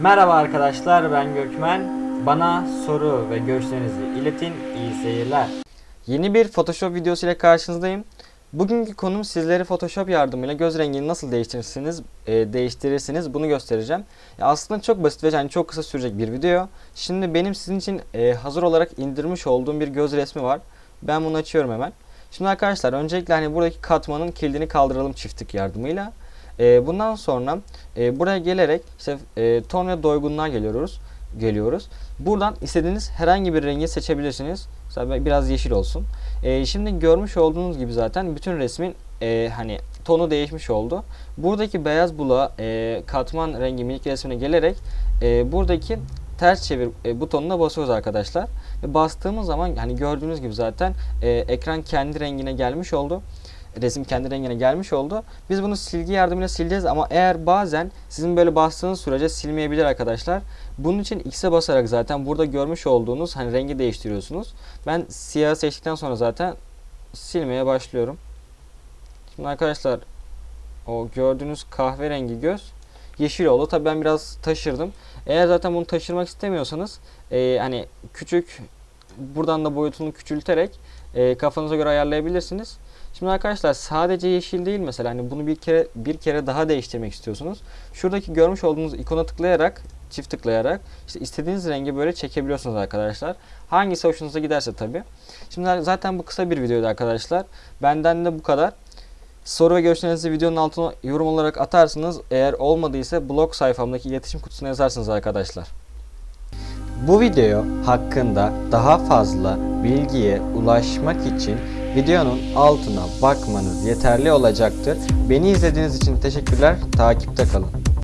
Merhaba arkadaşlar ben Gökmen. Bana soru ve görüşlerinizi iletin. İyi seyirler. Yeni bir Photoshop videosu ile karşınızdayım. Bugünkü konum sizlere Photoshop yardımıyla göz rengini nasıl değiştirirsiniz, e, değiştirirsiniz bunu göstereceğim. Ya aslında çok basit ve yani çok kısa sürecek bir video. Şimdi benim sizin için e, hazır olarak indirmiş olduğum bir göz resmi var. Ben bunu açıyorum hemen. Şimdi arkadaşlar öncelikle hani buradaki katmanın kilidini kaldıralım çiftlik yardımıyla. E, bundan sonra e, buraya gelerek işte e, ton ve doygunluğa geliyoruz. Geliyoruz. Buradan istediğiniz herhangi bir rengi seçebilirsiniz. Mesela biraz yeşil olsun. E, şimdi görmüş olduğunuz gibi zaten bütün resmin e, hani tonu değişmiş oldu. Buradaki beyaz bula e, katman rengi minik resmine gelerek e, buradaki ters çevir e, butonuna basıyoruz arkadaşlar. Ve bastığımız zaman hani gördüğünüz gibi zaten e, ekran kendi rengine gelmiş oldu resim kendi rengine gelmiş oldu. Biz bunu silgi yardımıyla sileceğiz ama eğer bazen sizin böyle bastığınız sürece silmeyebilir arkadaşlar. Bunun için X'e basarak zaten burada görmüş olduğunuz hani rengi değiştiriyorsunuz. Ben siyah seçtikten sonra zaten silmeye başlıyorum. Şimdi arkadaşlar o gördüğünüz kahverengi göz yeşil oldu. Tabii ben biraz taşırdım. Eğer zaten bunu taşırmak istemiyorsanız e, hani küçük buradan da boyutunu küçülterek e, kafanıza göre ayarlayabilirsiniz. Şimdi arkadaşlar sadece yeşil değil mesela hani bunu bir kere bir kere daha değiştirmek istiyorsunuz. Şuradaki görmüş olduğunuz ikona tıklayarak çift tıklayarak işte istediğiniz rengi böyle çekebiliyorsunuz arkadaşlar. Hangisi hoşunuza giderse tabi. Şimdi zaten bu kısa bir videoydu arkadaşlar. Benden de bu kadar. Soru ve görüşlerinizi videonun altına yorum olarak atarsınız. Eğer olmadıysa blog sayfamdaki iletişim kutusuna yazarsınız arkadaşlar. Bu video hakkında daha fazla bilgiye ulaşmak için videonun altına bakmanız yeterli olacaktır. Beni izlediğiniz için teşekkürler. Takipte kalın.